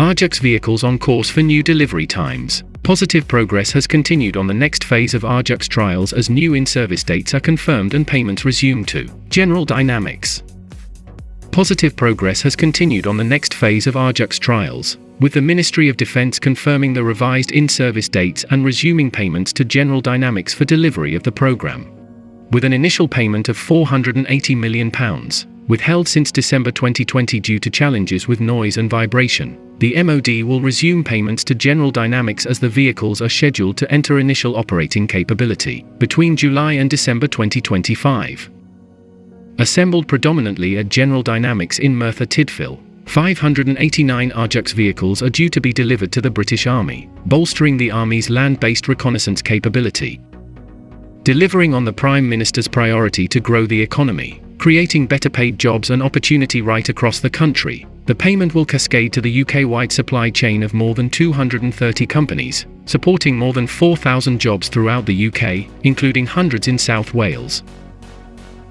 Ajax vehicles on course for new delivery times. Positive progress has continued on the next phase of Ajax trials as new in-service dates are confirmed and payments resumed to General Dynamics. Positive progress has continued on the next phase of Ajax trials, with the Ministry of Defense confirming the revised in-service dates and resuming payments to General Dynamics for delivery of the program. With an initial payment of £480 million, withheld since December 2020 due to challenges with noise and vibration, the MOD will resume payments to General Dynamics as the vehicles are scheduled to enter initial operating capability between July and December 2025. Assembled predominantly at General Dynamics in Merthyr Tydfil, 589 Ajax vehicles are due to be delivered to the British Army, bolstering the Army's land-based reconnaissance capability. Delivering on the Prime Minister's priority to grow the economy, creating better paid jobs and opportunity right across the country, the payment will cascade to the UK-wide supply chain of more than 230 companies, supporting more than 4,000 jobs throughout the UK, including hundreds in South Wales.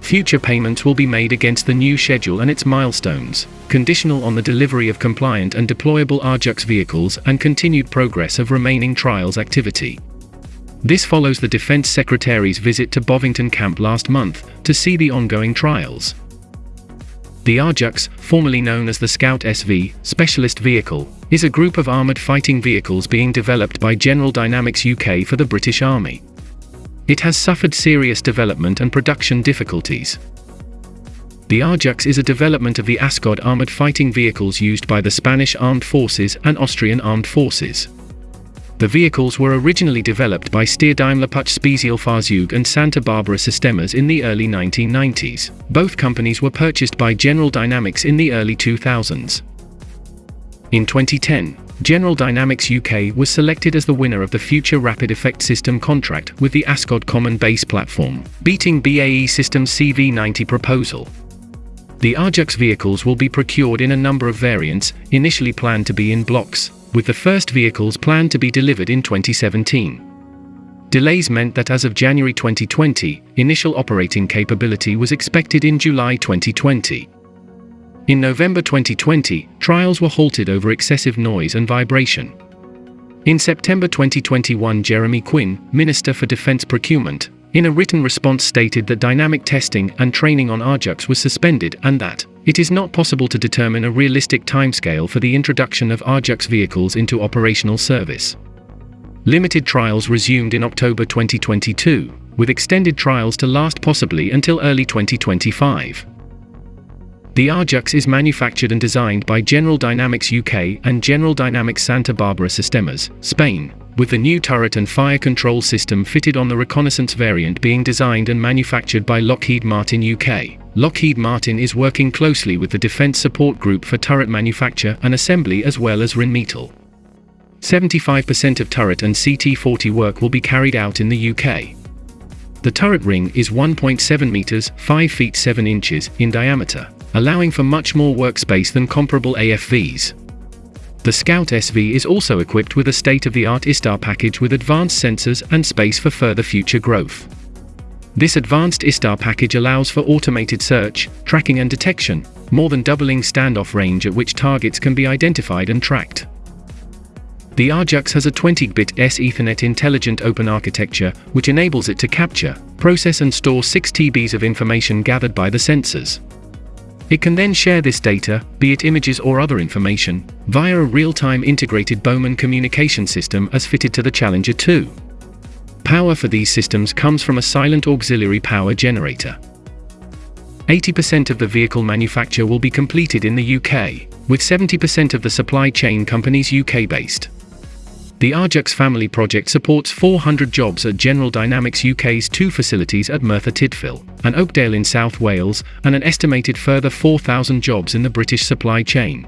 Future payments will be made against the new schedule and its milestones, conditional on the delivery of compliant and deployable Ajax vehicles and continued progress of remaining trials activity. This follows the Defence Secretary's visit to Bovington Camp last month to see the ongoing trials. The Ajax, formerly known as the Scout SV, Specialist Vehicle, is a group of armoured fighting vehicles being developed by General Dynamics UK for the British Army. It has suffered serious development and production difficulties. The Ajax is a development of the Ascod armoured fighting vehicles used by the Spanish Armed Forces and Austrian Armed Forces. The vehicles were originally developed by Steyr Daimler-Puch Spezialfahrzeuge and Santa Barbara Sistemas in the early 1990s. Both companies were purchased by General Dynamics in the early 2000s. In 2010, General Dynamics UK was selected as the winner of the Future Rapid Effect System contract with the Ascod Common Base Platform, beating BAE Systems CV90 proposal. The Ajax vehicles will be procured in a number of variants, initially planned to be in blocks, with the first vehicles planned to be delivered in 2017. Delays meant that as of January 2020, initial operating capability was expected in July 2020. In November 2020, trials were halted over excessive noise and vibration. In September 2021 Jeremy Quinn, Minister for Defence Procurement, in a written response stated that dynamic testing and training on Ajax was suspended and that it is not possible to determine a realistic timescale for the introduction of Ajax vehicles into operational service. Limited trials resumed in October 2022, with extended trials to last possibly until early 2025. The Ajax is manufactured and designed by General Dynamics UK and General Dynamics Santa Barbara Sistemas, Spain, with the new turret and fire control system fitted on the reconnaissance variant being designed and manufactured by Lockheed Martin UK. Lockheed Martin is working closely with the Defence Support Group for turret manufacture and assembly as well as Rheinmetall. 75% of turret and CT-40 work will be carried out in the UK. The turret ring is 1.7 meters, 5 feet 7 inches in diameter allowing for much more workspace than comparable AFVs. The Scout SV is also equipped with a state-of-the-art ISTAR package with advanced sensors and space for further future growth. This advanced ISTAR package allows for automated search, tracking and detection, more than doubling standoff range at which targets can be identified and tracked. The Ajax has a 20-bit S Ethernet intelligent open architecture, which enables it to capture, process and store 6 TBs of information gathered by the sensors. It can then share this data, be it images or other information, via a real-time integrated Bowman communication system as fitted to the Challenger 2. Power for these systems comes from a silent auxiliary power generator. 80% of the vehicle manufacture will be completed in the UK, with 70% of the supply chain companies UK-based. The Ajax family project supports 400 jobs at General Dynamics UK's two facilities at Merthyr Tydfil and Oakdale in South Wales, and an estimated further 4,000 jobs in the British supply chain.